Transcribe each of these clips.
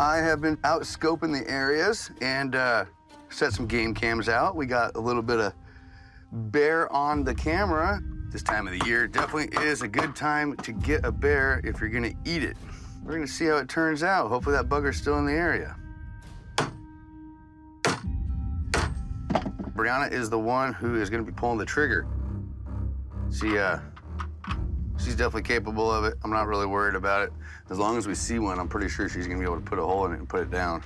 I have been out scoping the areas and uh, set some game cams out. We got a little bit of bear on the camera. This time of the year definitely is a good time to get a bear if you're gonna eat it. We're gonna see how it turns out. Hopefully that bugger's still in the area. Brianna is the one who is gonna be pulling the trigger. She, uh, she's definitely capable of it. I'm not really worried about it. As long as we see one, I'm pretty sure she's gonna be able to put a hole in it and put it down.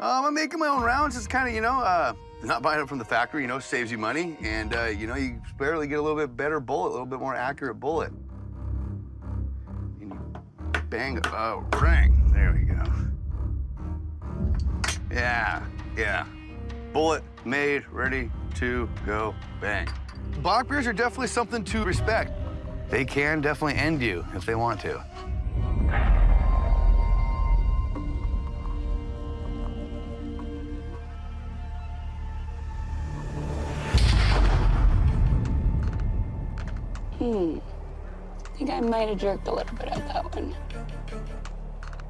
Um, I'm making my own rounds. It's kind of, you know, uh, not buying it from the factory, you know, saves you money. And, uh, you know, you barely get a little bit better bullet, a little bit more accurate bullet. And you bang, oh, ring. There we go. Yeah, yeah. Bullet made, ready to go, bang. Black bears are definitely something to respect. They can definitely end you if they want to. Hmm. I think I might have jerked a little bit at that one.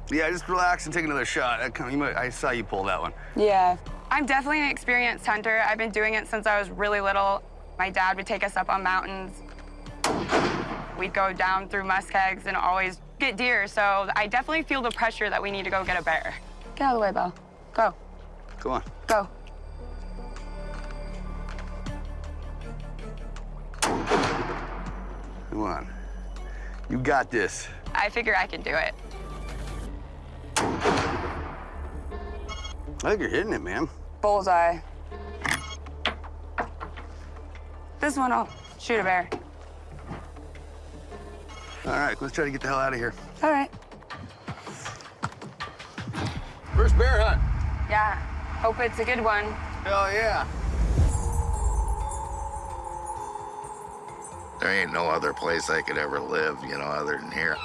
Yeah, just relax and take another shot. That kind of- you might- I saw you pull that one. Yeah. I'm definitely an experienced hunter. I've been doing it since I was really little. My dad would take us up on mountains. We'd go down through muskegs and always get deer, so I definitely feel the pressure that we need to go get a bear. Get out of the way, Belle. Go. Come on. Go. Come on. You got this. I figure I can do it. I think you're hitting it, man. Bullseye. This one will shoot a bear. All right, let's try to get the hell out of here. All right. First bear hunt. Yeah, hope it's a good one. Hell yeah. There ain't no other place I could ever live, you know, other than here.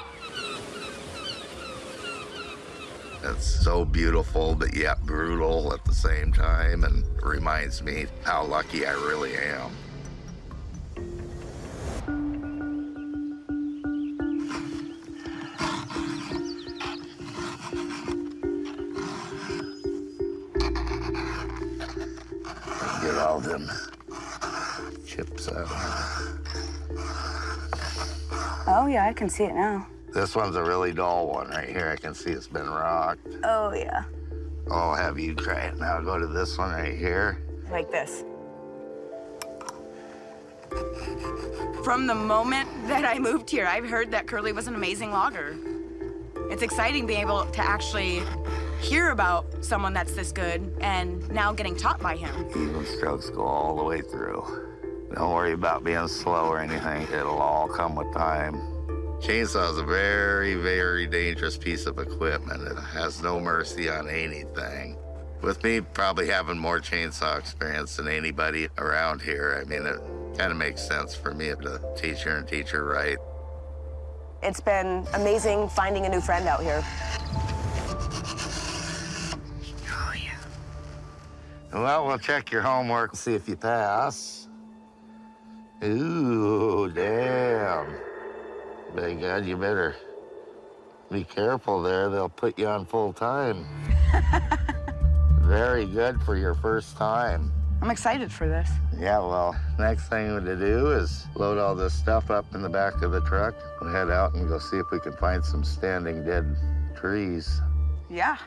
It's so beautiful, but yet brutal at the same time, and reminds me how lucky I really am. Get all them chips out. Oh, yeah, I can see it now. This one's a really dull one right here. I can see it's been rocked. Oh, yeah. I'll have you try it now. Go to this one right here. Like this. From the moment that I moved here, I've heard that Curly was an amazing logger. It's exciting being able to actually hear about someone that's this good and now getting taught by him. Even strokes go all the way through. Don't worry about being slow or anything. It'll all come with time. Chainsaw is a very, very dangerous piece of equipment. It has no mercy on anything. With me probably having more chainsaw experience than anybody around here, I mean, it kind of makes sense for me to teach her and teach her right. It's been amazing finding a new friend out here. Oh, yeah. Well, we'll check your homework and see if you pass. Ooh, damn. Big God, you better be careful there. They'll put you on full time. Very good for your first time. I'm excited for this. Yeah, well, next thing to do is load all this stuff up in the back of the truck. We'll head out and go see if we can find some standing dead trees. Yeah.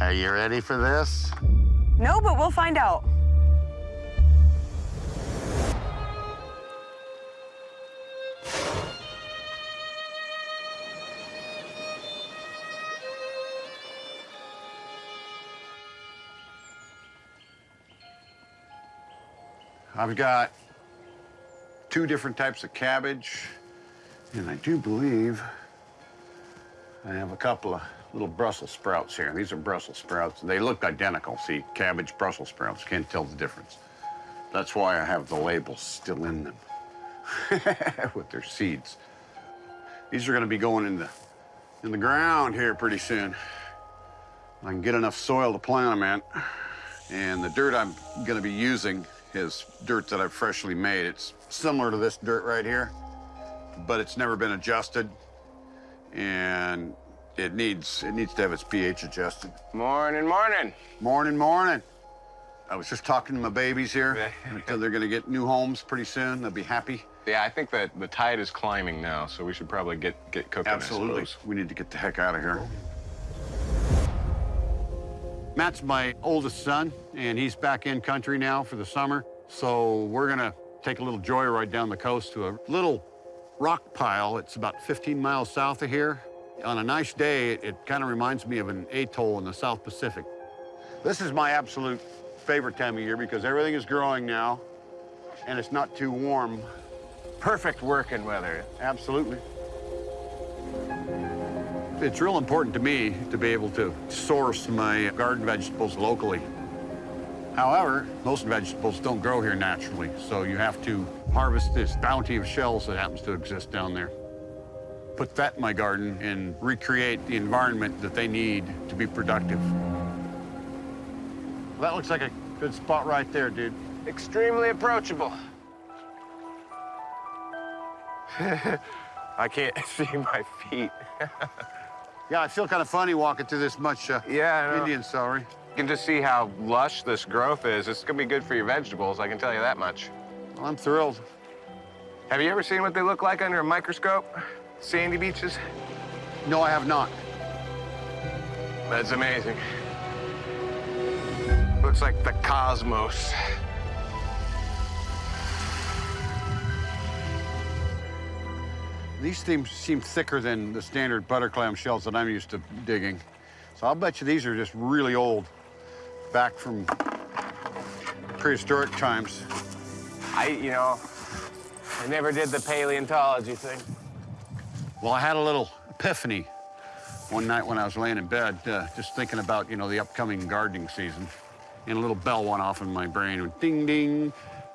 Are you ready for this? No, but we'll find out. I've got two different types of cabbage, and I do believe I have a couple of little Brussels sprouts here. These are Brussels sprouts. They look identical. See, cabbage, Brussels sprouts. Can't tell the difference. That's why I have the labels still in them with their seeds. These are going to be going in the in the ground here pretty soon. I can get enough soil to plant them in, and the dirt I'm going to be using is dirt that I've freshly made. It's similar to this dirt right here, but it's never been adjusted, and it needs it needs to have its pH adjusted. Morning, morning. Morning, morning. I was just talking to my babies here. until they're gonna get new homes pretty soon. They'll be happy. Yeah, I think that the tide is climbing now, so we should probably get get cooking. Absolutely. We need to get the heck out of here. Matt's my oldest son, and he's back in country now for the summer. So we're gonna take a little joyride down the coast to a little rock pile. It's about 15 miles south of here. On a nice day, it, it kind of reminds me of an atoll in the South Pacific. This is my absolute favorite time of year because everything is growing now, and it's not too warm. Perfect working weather. Absolutely. It's real important to me to be able to source my garden vegetables locally. However, most vegetables don't grow here naturally, so you have to harvest this bounty of shells that happens to exist down there. Put that in my garden and recreate the environment that they need to be productive. That looks like a good spot right there, dude. Extremely approachable. I can't see my feet. Yeah, I feel kind of funny walking through this much uh, Yeah, Indian celery. You can just see how lush this growth is. It's gonna be good for your vegetables, I can tell you that much. Well, I'm thrilled. Have you ever seen what they look like under a microscope? Sandy beaches? No, I have not. That's amazing. Looks like the cosmos. These seem, seem thicker than the standard butter clam shells that I'm used to digging. So I'll bet you these are just really old, back from prehistoric times. I, you know, I never did the paleontology thing. Well, I had a little epiphany one night when I was laying in bed, uh, just thinking about, you know, the upcoming gardening season. And a little bell went off in my brain, and ding, ding.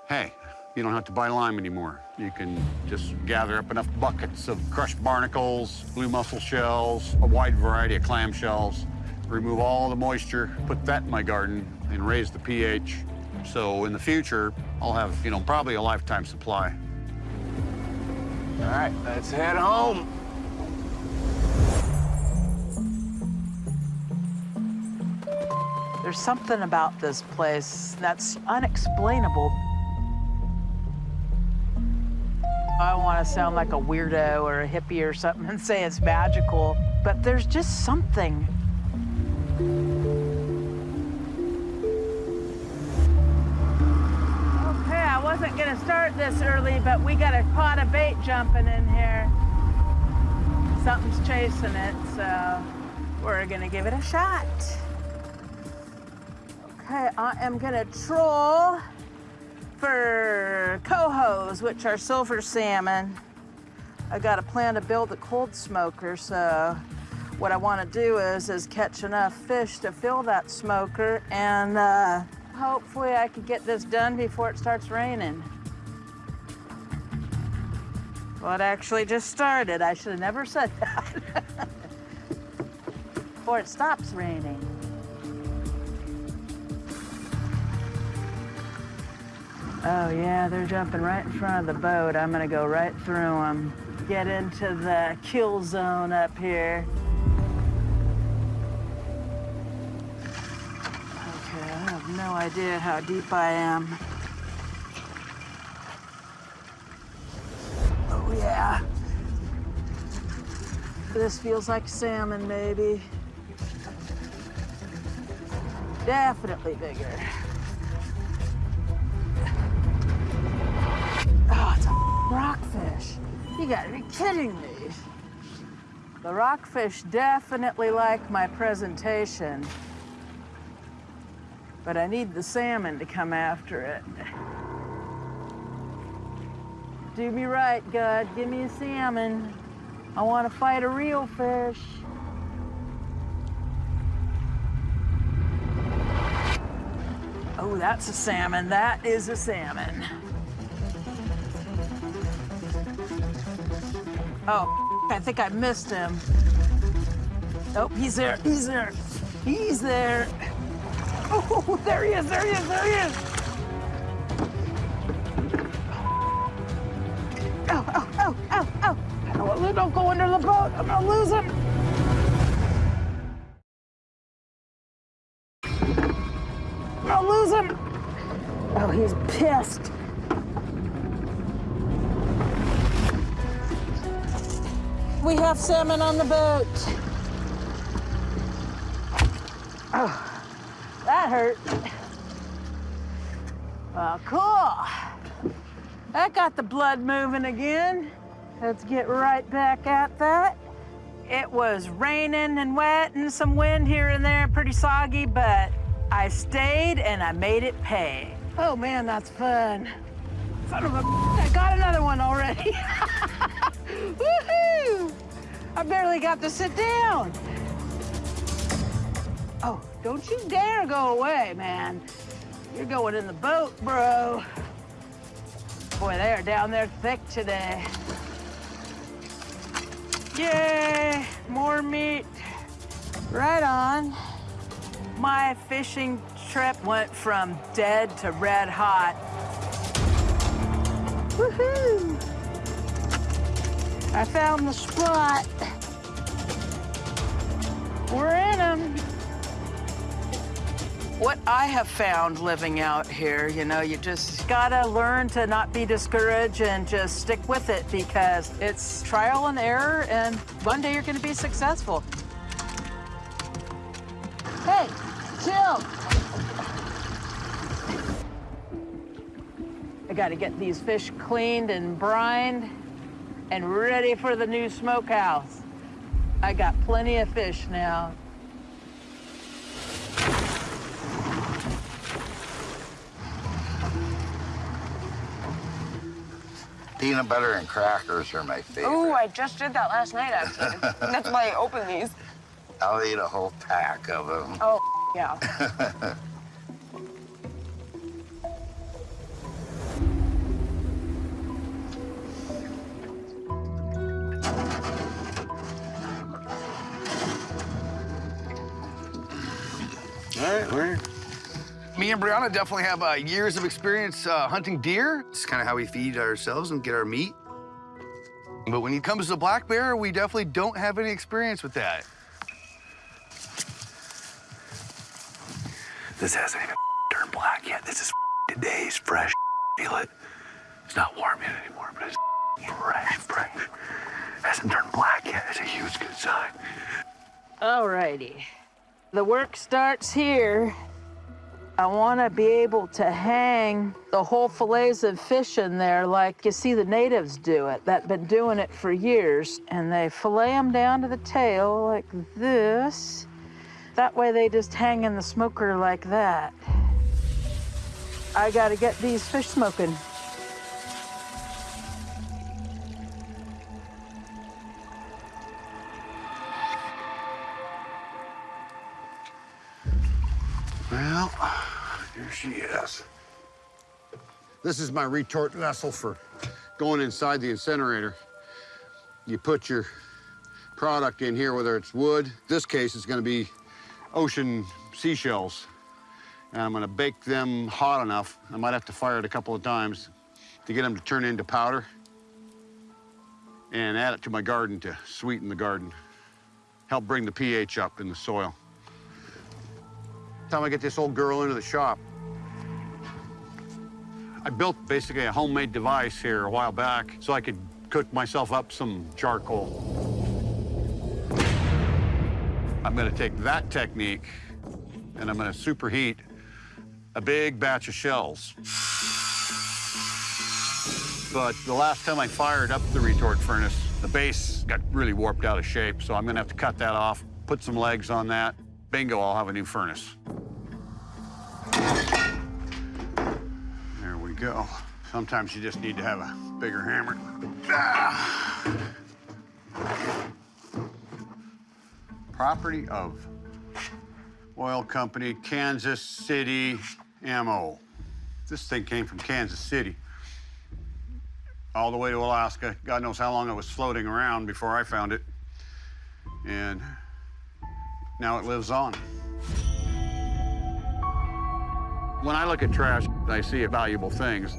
Hey, you don't have to buy lime anymore. You can just gather up enough buckets of crushed barnacles, blue mussel shells, a wide variety of clam shells, remove all the moisture, put that in my garden, and raise the pH. So in the future, I'll have, you know, probably a lifetime supply. All right, let's head home. There's something about this place that's unexplainable. I want to sound like a weirdo or a hippie or something and say it's magical, but there's just something. Okay, I wasn't gonna start this early, but we got a pot of bait jumping in here. Something's chasing it, so we're gonna give it a shot. Okay, I am gonna troll for cohos, which are silver salmon. I got a plan to build a cold smoker, so what I want to do is is catch enough fish to fill that smoker, and uh, hopefully I can get this done before it starts raining. Well, it actually just started. I should have never said that. before it stops raining. Oh yeah, they're jumping right in front of the boat. I'm gonna go right through them. Get into the kill zone up here. Okay, I have no idea how deep I am. Oh yeah. This feels like salmon, maybe. Definitely bigger. Oh, it's a rockfish. You gotta be kidding me. The rockfish definitely like my presentation, but I need the salmon to come after it. Do me right, God. Give me a salmon. I want to fight a real fish. Oh, that's a salmon. That is a salmon. Oh, I think I missed him. Oh, he's there, he's there, he's there. Oh, there he is, there he is, there he is. Oh, oh, oh, oh, oh. Don't go under the boat, I'm gonna lose him. Salmon on the boat. Oh, that hurt. Well, cool. That got the blood moving again. Let's get right back at that. It was raining and wet and some wind here and there, pretty soggy, but I stayed and I made it pay. Oh man, that's fun. Son of a, I got another one already. I barely got to sit down. Oh, don't you dare go away, man. You're going in the boat, bro. Boy, they are down there thick today. Yay, more meat. Right on. My fishing trip went from dead to red hot. Woohoo! I found the spot. We're in them. What I have found living out here, you know, you just gotta learn to not be discouraged and just stick with it because it's trial and error, and one day you're gonna be successful. Hey, chill. I gotta get these fish cleaned and brined and ready for the new smokehouse. I got plenty of fish now. Peanut butter and crackers are my favorite. Ooh, I just did that last night, actually. That's why I opened these. I'll eat a whole pack of them. Oh, yeah. Me and Brianna definitely have uh, years of experience uh, hunting deer. It's kind of how we feed ourselves and get our meat. But when it comes to black bear, we definitely don't have any experience with that. This hasn't even turned black yet. This is today's fresh. Feel it? It's not warm yet anymore, but it's fresh, fresh. Hasn't turned black yet. It's a huge good sign. Alrighty. The work starts here. I want to be able to hang the whole fillets of fish in there like you see the natives do it, that been doing it for years. And they fillet them down to the tail like this. That way they just hang in the smoker like that. I got to get these fish smoking. Well, here she is. This is my retort vessel for going inside the incinerator. You put your product in here, whether it's wood. This case, it's gonna be ocean seashells. And I'm gonna bake them hot enough. I might have to fire it a couple of times to get them to turn into powder and add it to my garden to sweeten the garden. Help bring the pH up in the soil. Time I get this old girl into the shop. I built basically a homemade device here a while back so I could cook myself up some charcoal. I'm gonna take that technique and I'm gonna superheat a big batch of shells. But the last time I fired up the retort furnace, the base got really warped out of shape, so I'm gonna have to cut that off, put some legs on that. Bingo, I'll have a new furnace. Go. Sometimes you just need to have a bigger hammer. Ah. Property of oil company, Kansas City Ammo. This thing came from Kansas City all the way to Alaska. God knows how long it was floating around before I found it. And now it lives on. When I look at trash, I see valuable things.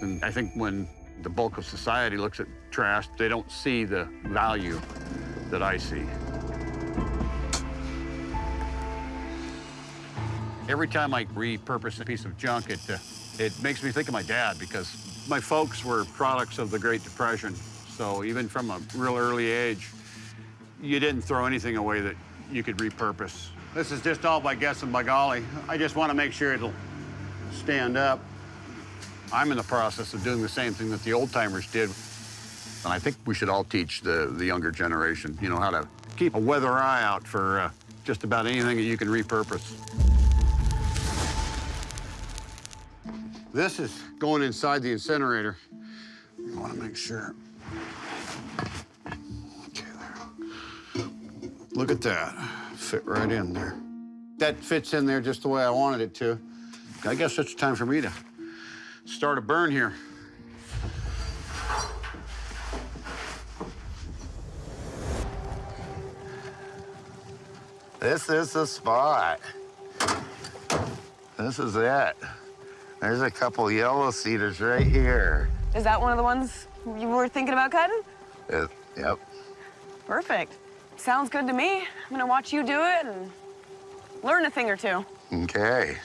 And I think when The bulk of society looks at trash. They don't see the value that I see. Every time I repurpose a piece of junk, it, uh, it makes me think of my dad because my folks were products of the Great Depression. So even from a real early age, you didn't throw anything away that you could repurpose. This is just all by guess and by golly. I just want to make sure it'll stand up. I'm in the process of doing the same thing that the old timers did. And I think we should all teach the, the younger generation, you know, how to keep a weather eye out for uh, just about anything that you can repurpose. This is going inside the incinerator. I want to make sure. Okay, there. Look at that. Fit right in there. That fits in there just the way I wanted it to. I guess it's time for me to start a burn here. This is the spot. This is it. There's a couple yellow cedars right here. Is that one of the ones you were thinking about cutting? Yep. Perfect. Sounds good to me. I'm gonna watch you do it and learn a thing or two. Okay.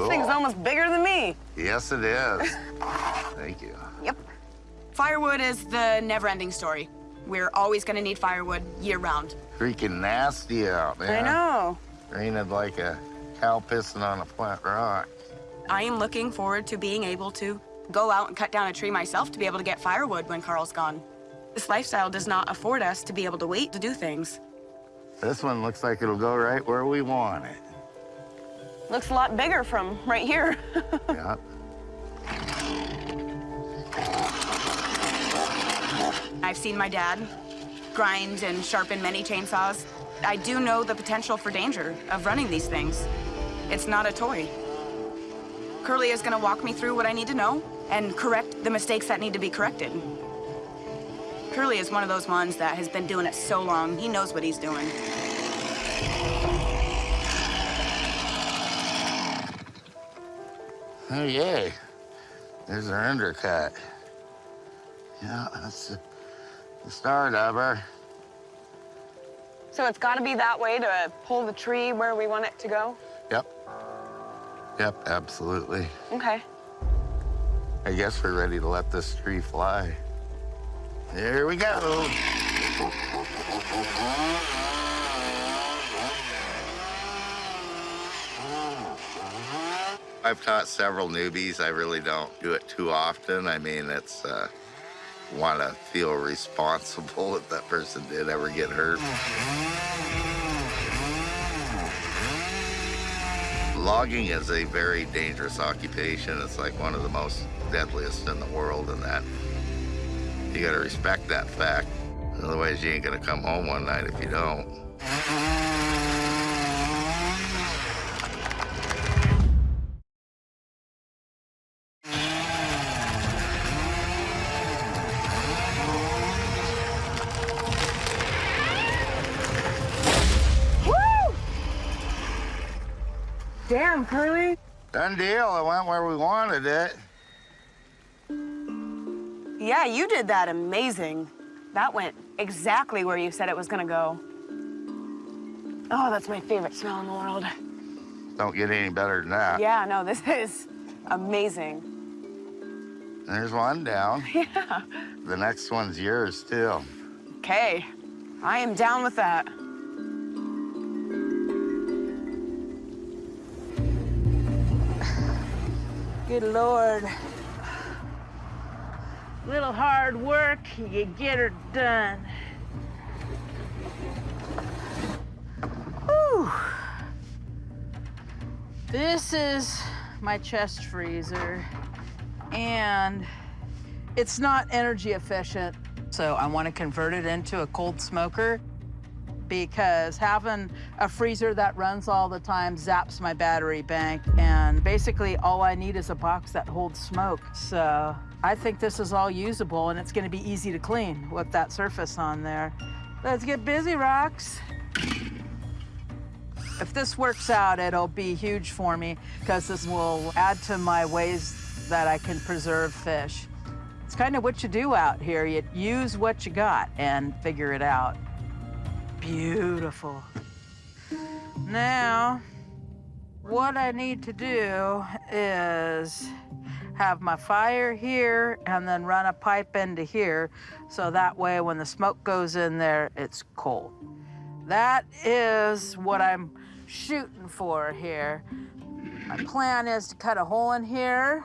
This thing's almost bigger than me. Yes, it is. Thank you. Yep. Firewood is the never-ending story. We're always gonna need firewood year-round. Freaking nasty out there. I know. Raining like a cow pissing on a flat rock. I am looking forward to being able to go out and cut down a tree myself to be able to get firewood when Carl's gone. This lifestyle does not afford us to be able to wait to do things. This one looks like it'll go right where we want it. Looks a lot bigger from right here. Yep. I've seen my dad grind and sharpen many chainsaws. I do know the potential for danger of running these things. It's not a toy. Curly is gonna walk me through what I need to know and correct the mistakes that need to be corrected. Curly is one of those ones that has been doing it so long, he knows what he's doing. Oh, yay. There's our undercut. Yeah, that's the, the start of her. so it's gotta be that way to pull the tree where we want it to go? Yep. Yep, absolutely. Okay. I guess we're ready to let this tree fly. Here we go. I've taught several newbies. I really don't do it too often. I mean, it's uh, want to feel responsible if that person did ever get hurt. Logging is a very dangerous occupation. It's like one of the most deadliest in the world, and that you got to respect that fact. Otherwise, you ain't gonna come home one night if you don't. Damn, Curly. Done deal. It went where we wanted it. Yeah, you did that amazing. That went exactly where you said it was gonna go. Oh, that's my favorite smell in the world. Don't get any better than that. Yeah, no, this is amazing. There's one down. Yeah. The next one's yours, too. Okay, I am down with that. Good Lord. Little hard work, you get her done. Whew. This is my chest freezer, and it's not energy efficient. So I want to convert it into a cold smoker because having a freezer that runs all the time zaps my battery bank. And basically, all I need is a box that holds smoke. So I think this is all usable and it's going to be easy to clean with that surface on there. Let's get busy, Rocks. If this works out, it'll be huge for me because this will add to my ways that I can preserve fish. It's kind of what you do out here. You use what you got and figure it out. Beautiful. Now, what I need to do is have my fire here and then run a pipe into here so that way when the smoke goes in there, it's cold. That is what I'm shooting for here. My plan is to cut a hole in here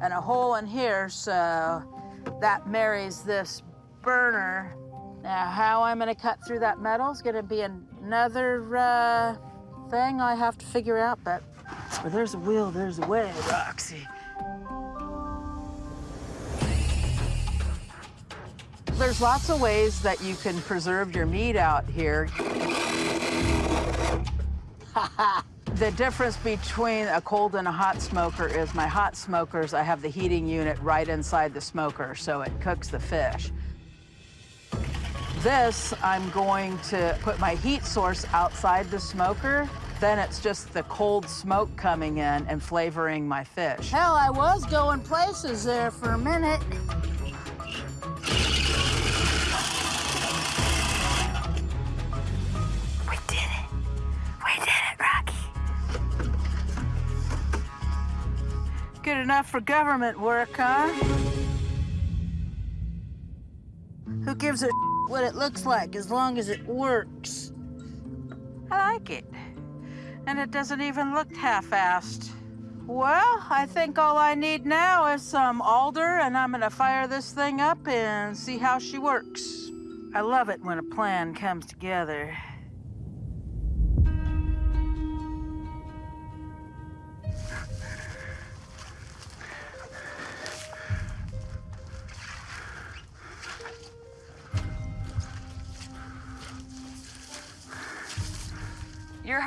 and a hole in here so that marries this burner. Now, how I'm gonna cut through that metal is gonna be another uh, thing I have to figure out, but where there's a will, there's a way, Roxy. There's lots of ways that you can preserve your meat out here. the difference between a cold and a hot smoker is my hot smokers, I have the heating unit right inside the smoker, so it cooks the fish. This, I'm going to put my heat source outside the smoker. Then it's just the cold smoke coming in and flavoring my fish. Hell, I was going places there for a minute. We did it. We did it, Rocky. Good enough for government work, huh? Who gives a what it looks like as long as it works? I like it. And it doesn't even look half-assed. Well, I think all I need now is some alder, and I'm gonna fire this thing up and see how she works. I love it when a plan comes together.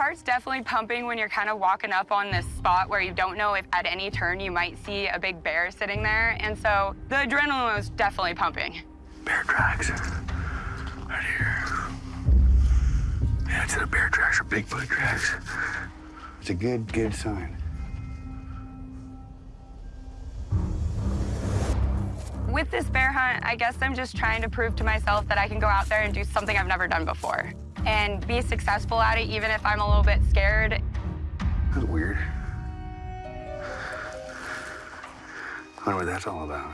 Heart's definitely pumping when you're kind of walking up on this spot where you don't know if at any turn you might see a big bear sitting there. And so the adrenaline was definitely pumping. Bear tracks. Right here. Yeah, it's either bear tracks or Bigfoot tracks. It's a good, good sign. With this bear hunt, I guess I'm just trying to prove to myself that I can go out there and do something I've never done before and be successful at it, even if I'm a little bit scared. That's weird. I wonder what that's all about.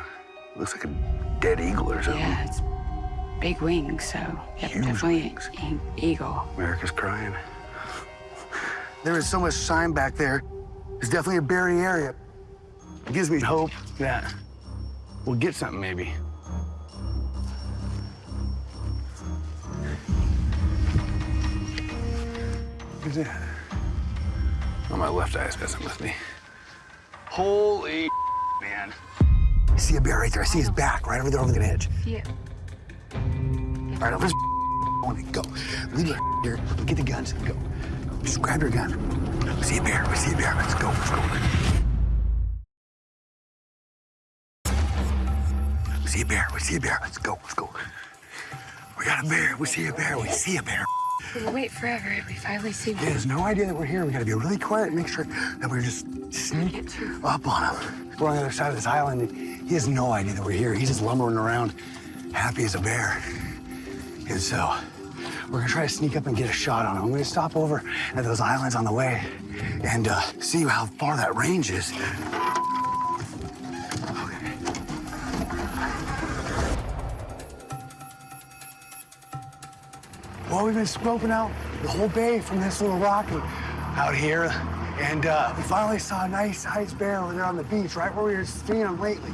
Looks like a dead eagle or something. Yeah, it's big wings, so yep, Huge definitely wings. an eagle. America's crying. There is so much sign back there. It's definitely a berry area. It gives me hope that we'll get something maybe. Who's that? Oh, my left eye's messing with me. Holy man. I see a bear right there. I see his back right over there over the edge. Yeah. All right, let's go. Leave it here. Get the guns and go. Just grab your gun. We see a bear. We see a bear. Let's go. Let's go. We see a bear. We see a bear. Let's go. Let's go. We got a bear. We see a bear. We see a bear. We'll wait forever. And we finally see him. He has no idea that we're here. We got to be really quiet and make sure that we're just sneak up on him. We're on the other side of this island. And he has no idea that we're here. He's just lumbering around, happy as a bear. And so we're gonna try to sneak up and get a shot on him. I'm gonna stop over at those islands on the way and uh, see how far that range is. Well, we've been scoping out the whole bay from this little rocky out here, and uh, we finally saw a nice ice bear over there on the beach, right where we were seeing him lately.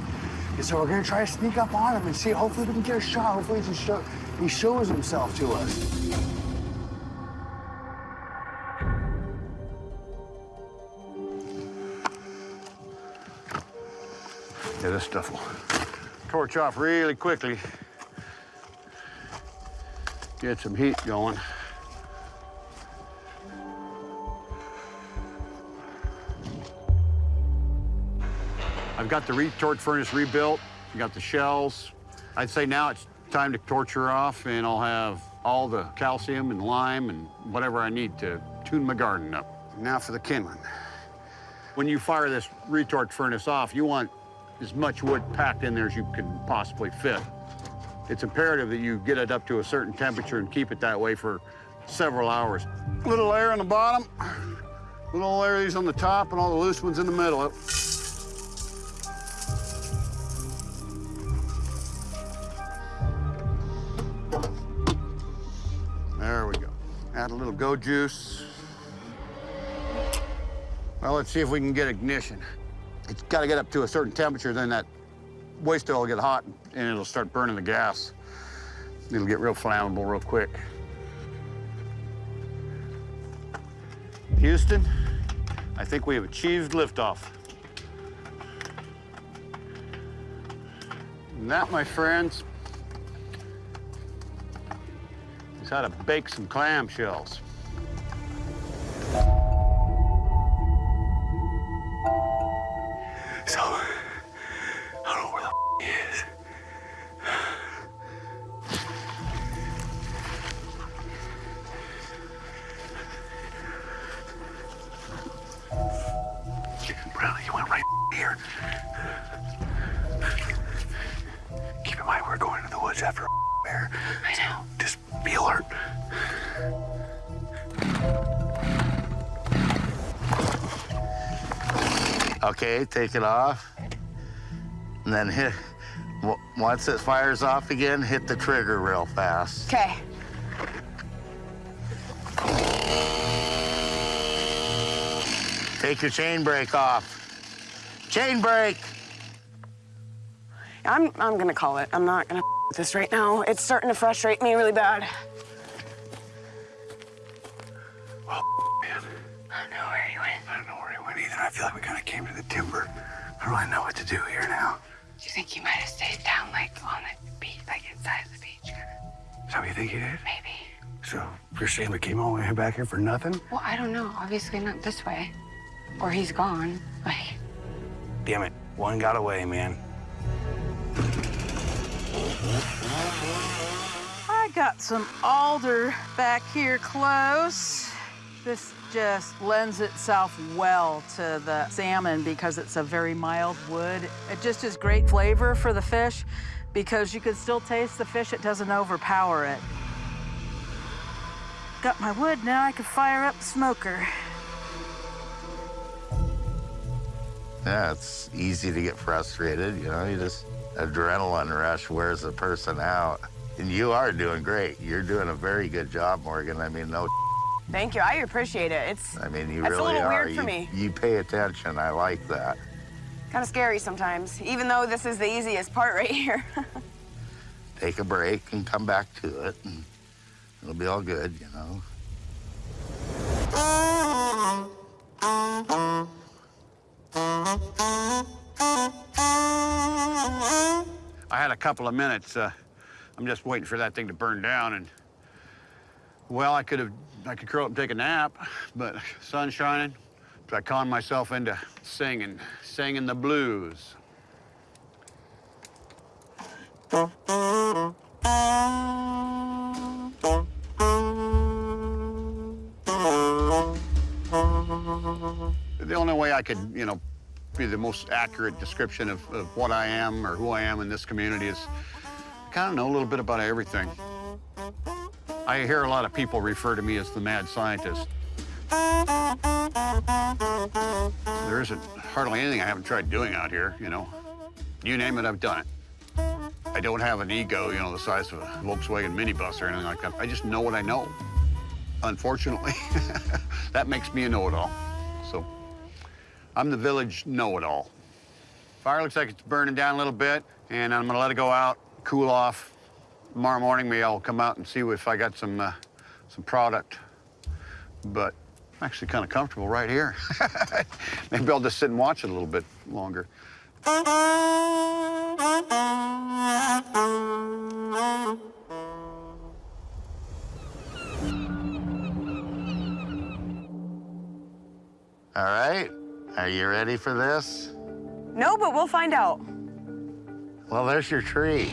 And so we're gonna try to sneak up on him and see. Hopefully, we can get a shot. Hopefully, he, show, he shows himself to us. Yeah, this stuff will torch off really quickly. Get some heat going. I've got the retort furnace rebuilt. Got the shells. I'd say now it's time to torch her off, and I'll have all the calcium and lime and whatever I need to tune my garden up. Now for the kindling. When you fire this retort furnace off, you want as much wood packed in there as you can possibly fit. It's imperative that you get it up to a certain temperature and keep it that way for several hours. Little layer on the bottom, little layer these on the top, and all the loose ones in the middle. There we go. Add a little go juice. Well, let's see if we can get ignition. It's got to get up to a certain temperature, then that waste oil will get hot and it'll start burning the gas. It'll get real flammable real quick. Houston, I think we have achieved liftoff. And that, my friends, is how to bake some clamshells. So, Okay, take it off. And then hit, w- once it fires off again, hit the trigger real fast. Okay. Take your chain brake off. Chain brake! I'm I'm gonna call it. I'm not gonna this right now. It's starting to frustrate me really bad. Came all the way back here for nothing? Well, I don't know. Obviously not this way. Or he's gone. Like, Damn it. One got away, man. I got some alder back here close. This just lends itself well to the salmon because it's a very mild wood. It just is great flavor for the fish because you can still taste the fish. It doesn't overpower it. Got my wood, now I can fire up the smoker. Yeah, it's easy to get frustrated, you know, you just, adrenaline rush wears a person out. And you are doing great. You're doing a very good job, Morgan. I mean, no, Thank you. I appreciate it. It's I mean, you That's a really little are. weird for you, me. you pay attention. I like that. kind of scary sometimes, even though this is the easiest part right here. Take a break and come back to it, and it'll be all good, you know. I had a couple of minutes. Uh, I'm just waiting for that thing to burn down, and well, I could have, I could curl up and take a nap, but sun shining, so I conned myself into singing, singing the blues. The only way I could, you know, be the most accurate description of, of what I am or who I am in this community is I kind of know a little bit about everything. I hear a lot of people refer to me as the mad scientist. There isn't hardly anything I haven't tried doing out here, you know. You name it, I've done it. I don't have an ego, you know, the size of a Volkswagen minibus or anything like that. I just know what I know. Unfortunately, that makes me a know-it-all. So I'm the village know-it-all. Fire looks like it's burning down a little bit, and I'm gonna let it go out, cool off. Tomorrow morning, maybe I'll come out and see if I got some uh, some product. But I'm actually kind of comfortable right here. maybe I'll just sit and watch it a little bit longer. All right, are you ready for this? no, but we'll find out. Well, there's your tree.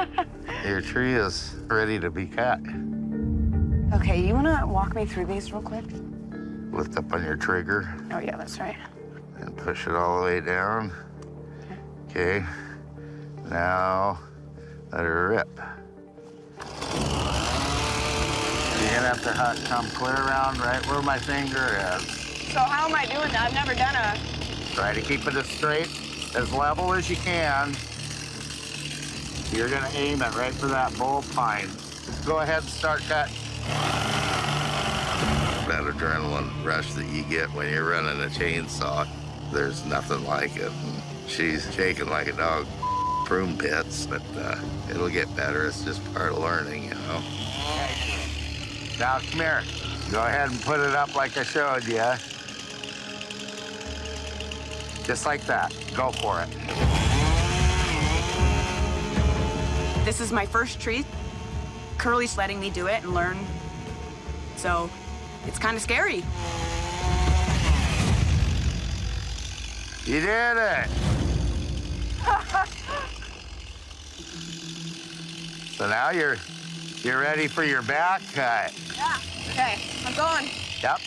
your tree is ready to be cut. Okay, you wanna walk me through these real quick? lift up on your trigger Oh, yeah, that's right. and push it all the way down. Okay. Now let her rip. You're gonna have to ha- come clear around right where my finger is. So how am I doing that? I've never done a... Try to keep it as straight, as level as you can. You're gonna aim it right for that bull pine. Go ahead and start cutting. That adrenaline rush that you get when you're running a chainsaw, there's nothing like it. And she's shaking like a dog prune pits, but uh, it'll get better. It's just part of learning, you know. Now, come here. Go ahead and put it up like I showed you. Just like that. Go for it. This is my first tree. Curly's letting me do it and learn. So it's kind of scary. You did it. So now you're you're ready for your back cut. Yeah. Okay, I'm going. Yep.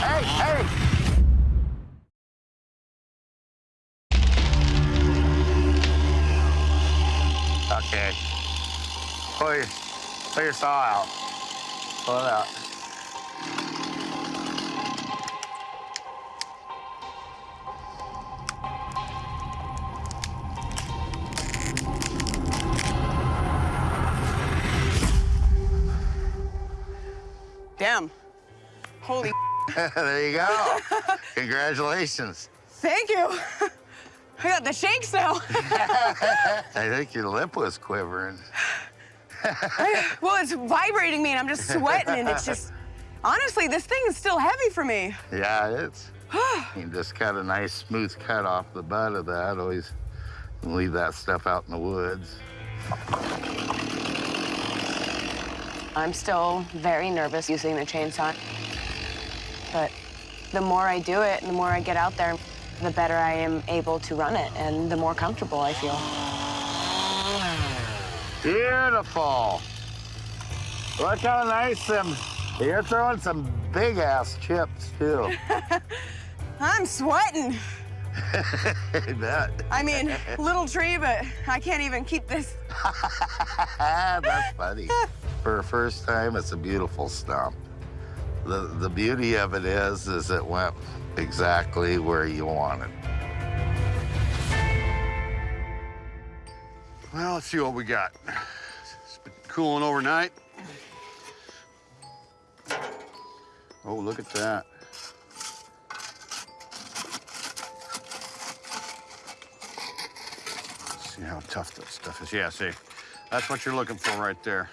Hey, hey! Pull your saw out. Pull it out. Damn. Holy there you go. Congratulations. thank you. I got the shakes now. I think your lip was quivering. Well, it's vibrating me and I'm just sweating and it's just, honestly, this thing is still heavy for me. Yeah, it's. you can just cut a nice smooth cut off the butt of that. Always leave that stuff out in the woods. I'm still very nervous using the chainsaw. But the more I do it and the more I get out there, the better I am able to run it and the more comfortable I feel. Beautiful. Look how nice them. You're throwing some big ass chips too. I'm sweating. I. I mean, little tree, but I can't even keep this. That's funny. For a first time, it's a beautiful stump. The, the beauty of it is, is it went exactly where you wanted. Well, let's see what we got. It's been cooling overnight. Oh, look at that. See how tough that stuff is. Yeah, see, that's what you're looking for right there.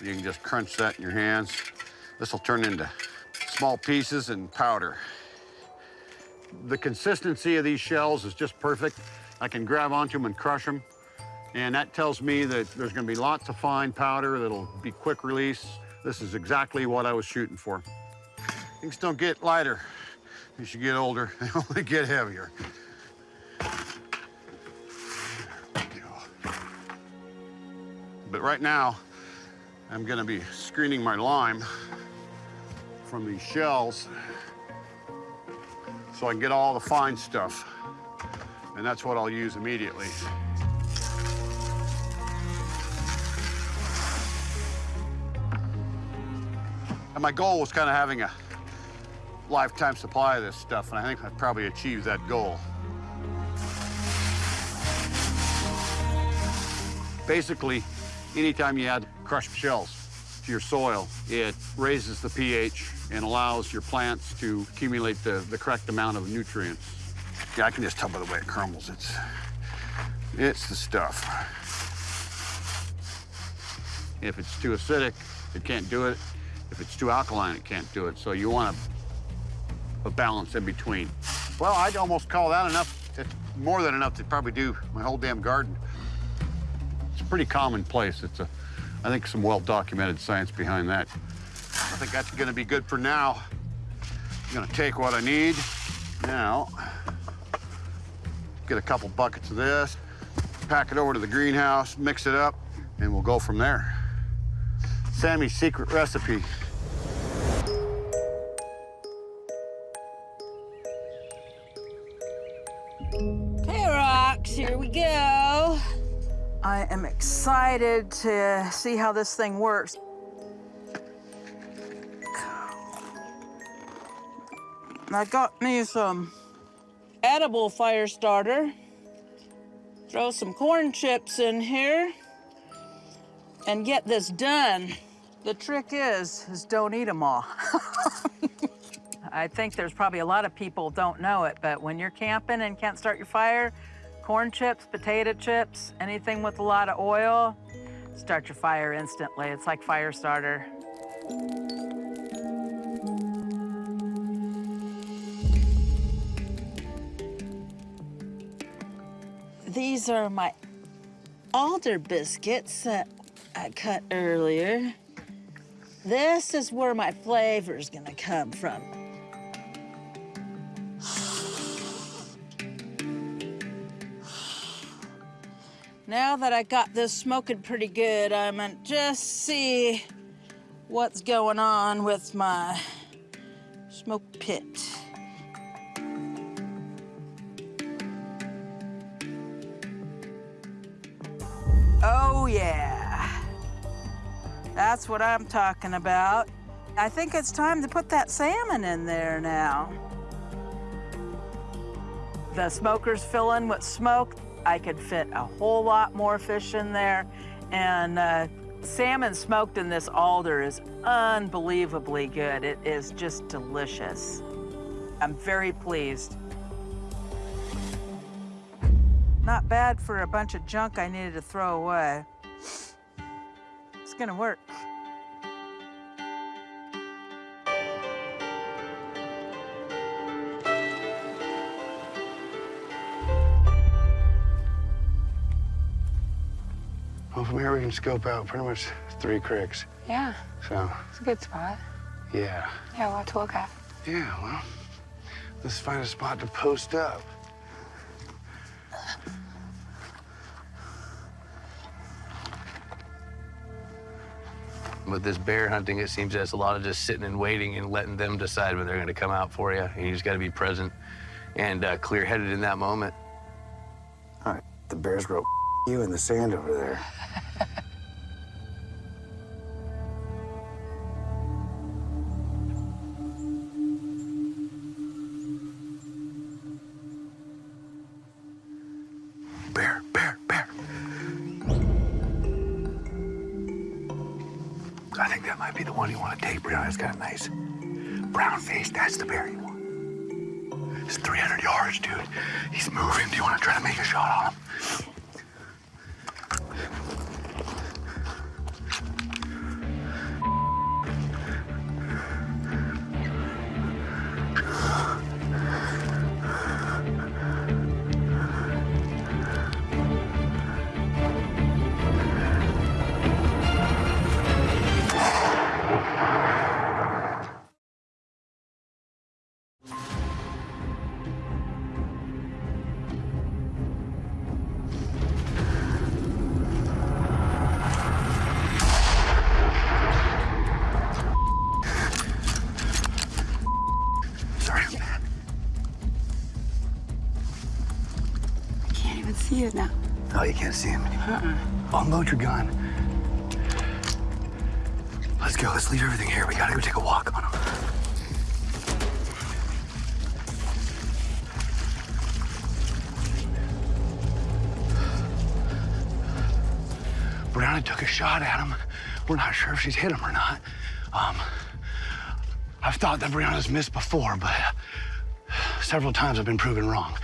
You can just crunch that in your hands. This will turn into small pieces and powder. The consistency of these shells is just perfect. I can grab onto them and crush them. And that tells me that there's gonna be lots of fine powder that'll be quick release. This is exactly what I was shooting for. Things don't get lighter as you get older, they only get heavier. But right now, I'm gonna be screening my lime from these shells so I can get all the fine stuff. And that's what I'll use immediately. And my goal was kind of having a lifetime supply of this stuff, and I think I've probably achieved that goal. Basically, anytime you add crushed shells to your soil, it raises the pH and allows your plants to accumulate the, the correct amount of nutrients. Yeah, I can just tell by the way it crumbles. It's, it's the stuff. If it's too acidic, it can't do it. If it's too alkaline, it can't do it. So you want a, a balance in between. Well, I'd almost call that enough, to, more than enough to probably do my whole damn garden. It's pretty commonplace. It's a, I think some well-documented science behind that. I think that's gonna be good for now. I'm gonna take what I need now get a couple buckets of this, pack it over to the greenhouse, mix it up, and we'll go from there. Sammy's secret recipe. Okay, rocks, here we go. I am excited to see how this thing works. I got me some edible fire starter. Throw some corn chips in here and get this done. The trick is, is don't eat them all. I think there's probably a lot of people don't know it, but when you're camping and can't start your fire, corn chips, potato chips, anything with a lot of oil, start your fire instantly. It's like fire starter. These are my alder biscuits that I cut earlier. This is where my flavor's gonna come from. Now that I got this smoking pretty good, I'm gonna just see what's going on with my smoke pit. That's what I'm talking about. I think it's time to put that salmon in there now. The smoker's filling with smoke. I could fit a whole lot more fish in there. And uh, salmon smoked in this alder is unbelievably good. It is just delicious. I'm very pleased. Not bad for a bunch of junk I needed to throw away. It's gonna work. Well, from here we can scope out pretty much three creeks. Yeah, So, it's a good spot. yeah. Yeah, a lot to look at. Yeah, well, let's find a spot to post up. With this bear hunting, it seems that's a lot of just sitting and waiting and letting them decide when they're going to come out for you. And you just got to be present and uh, clear-headed in that moment. All right, the bears wrote you in the sand over there. Can't see him. Uh-uh. Unload your gun. Let's go. Let's leave everything here. We gotta go take a walk on him. Brianna took a shot at him. We're not sure if she's hit him or not. Um, I've thought that Brianna's missed before, but several times I've been proven wrong.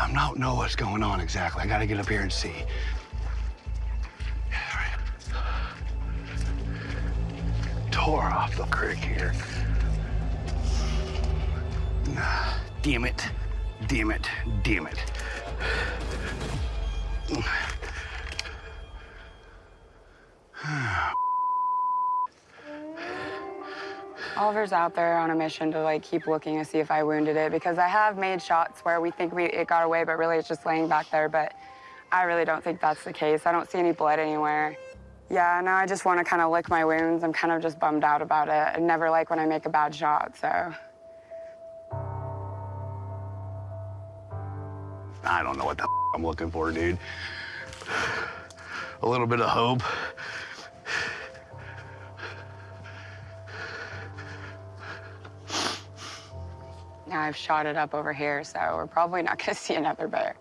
I don't know what's going on exactly. I gotta get up here and see. Yeah, right. Tore off the creek here. Nah, Damn it. Damn it. Damn it. Oliver's out there on a mission to like keep looking to see if I wounded it because I have made shots where we think we it got away, but really it's just laying back there. But I really don't think that's the case. I don't see any blood anywhere. Yeah, now I just want to kind of lick my wounds. I'm kind of just bummed out about it. I never like when I make a bad shot, so. I don't know what the I'm looking for, dude. A little bit of hope. Now I've shot it up over here, so we're probably not going to see another bear.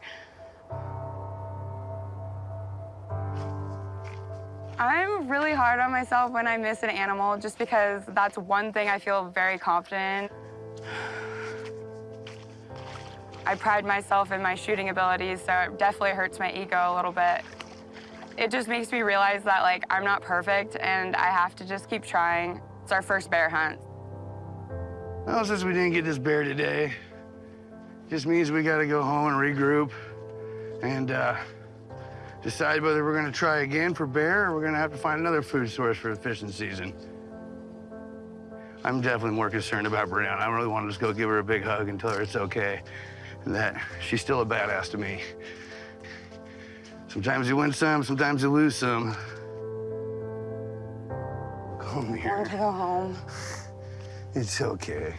I'm really hard on myself when I miss an animal just because that's one thing I feel very confident. I pride myself in my shooting abilities, so it definitely hurts my ego a little bit. It just makes me realize that, like, I'm not perfect and I have to just keep trying. It's our first bear hunt. Well, since we didn't get this bear today, just means we gotta go home and regroup and uh, decide whether we're gonna try again for bear or we're gonna have to find another food source for the fishing season. I'm definitely more concerned about Brianna. I really want to just go give her a big hug and tell her it's okay and that she's still a badass to me. Sometimes you win some, sometimes you lose some. Come I want here. to go home. It's okay.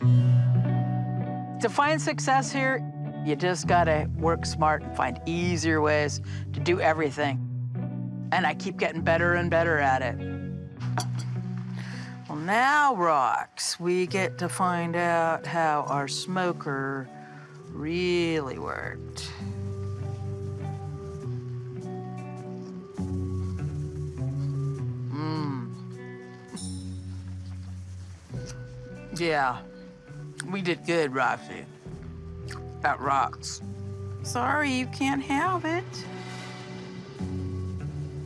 To find success here, you just gotta work smart and find easier ways to do everything. And I keep getting better and better at it. Well, now, Rox, we get to find out how our smoker really worked. Yeah, we did good, Roxy. That rocks. Sorry, you can't have it.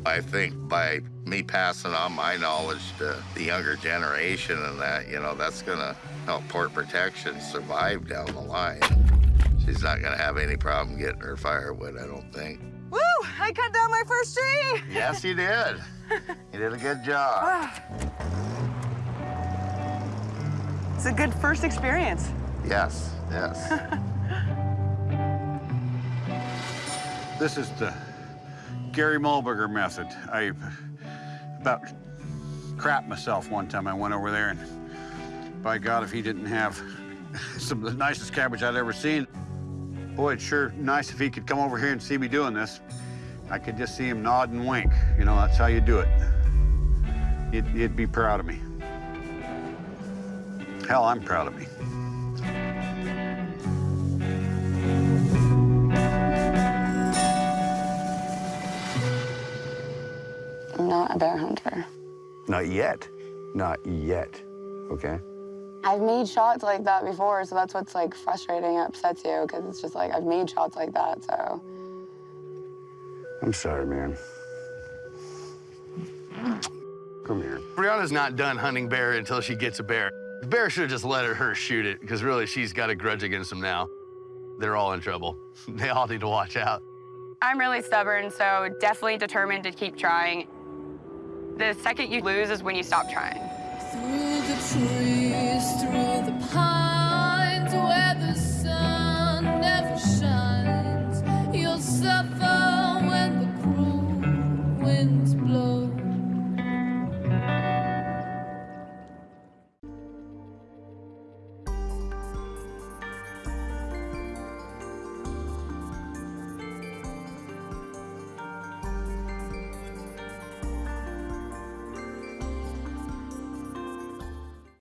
I think by me passing on my knowledge to the younger generation and that, you know, that's gonna help Port Protection survive down the line. She's not gonna have any problem getting her firewood, I don't think. Woo! I cut down my first tree! Yes, you did. You did a good job. Ah. It's a good first experience. Yes, yes. This is the Gary Muehlberger method. I about crapped myself one time. I went over there and by God, if he didn't have some of the nicest cabbage I'd ever seen, boy, it's sure nice if he could come over here and see me doing this. I could just see him nod and wink. You know, that's how you do it. He'd, he'd be proud of me. Hell, I'm proud of me. I'm not a bear hunter. Not yet. Not yet. Okay? I've made shots like that before, so that's what's like frustrating and upsets you because it's just like I've made shots like that, so. I'm sorry, man. Come here. Brianna's not done hunting bear until she gets a bear. The bear should have just let her, her shoot it, because really she's got a grudge against him now. They're all in trouble. They all need to watch out. I'm really stubborn, so definitely determined to keep trying. The second you lose is when you stop trying.